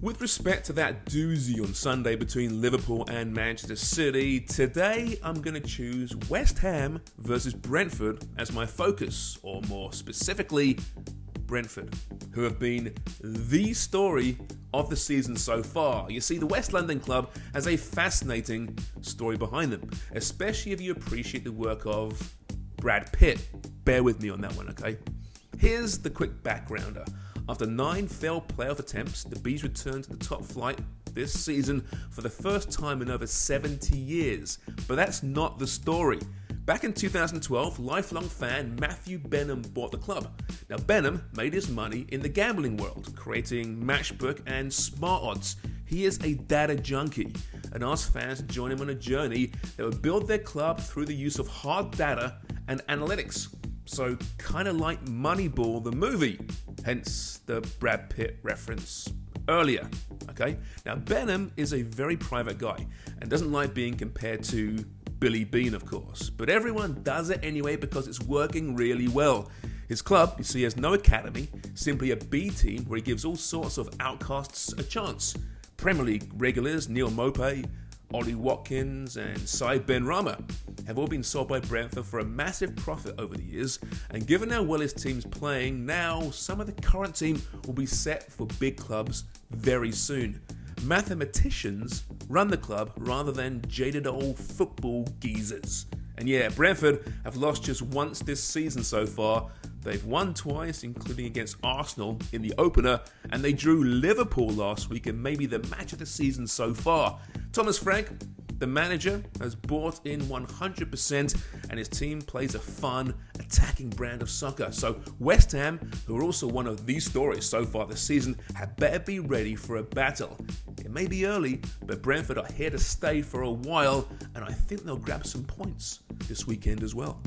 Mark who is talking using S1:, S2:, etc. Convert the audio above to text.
S1: With respect to that doozy on Sunday between Liverpool and Manchester City, today I'm going to choose West Ham versus Brentford as my focus, or more specifically, Brentford, who have been the story of the season so far. You see, the West London club has a fascinating story behind them, especially if you appreciate the work of Brad Pitt. Bear with me on that one, okay? Here's the quick backgrounder. After nine failed playoff attempts, the Bees returned to the top flight this season for the first time in over 70 years. But that's not the story. Back in 2012, lifelong fan Matthew Benham bought the club. Now, Benham made his money in the gambling world, creating Matchbook and Smart Odds. He is a data junkie and asked fans to join him on a journey that would build their club through the use of hard data and analytics. So, kind of like Moneyball, the movie, hence the Brad Pitt reference earlier. Okay, now Benham is a very private guy and doesn't like being compared to Billy Beane, of course, but everyone does it anyway because it's working really well. His club, you see, has no academy, simply a B team where he gives all sorts of outcasts a chance. Premier League regulars Neal Maupay, Ollie Watkins, and Said Benrahma have all been sold by Brentford for a massive profit over the years, and given how well his team's playing now, some of the current team will be set for big clubs very soon. Mathematicians run the club rather than jaded old football geezers. And yeah, Brentford have lost just once this season so far. They've won twice, including against Arsenal in the opener, and they drew Liverpool last week in maybe the match of the season so far. Thomas Frank the manager has bought in 100% and his team plays a fun, attacking brand of soccer. So, West Ham, who are also one of these stories so far this season, had better be ready for a battle. It may be early, but Brentford are here to stay for a while, and I think they'll grab some points this weekend as well.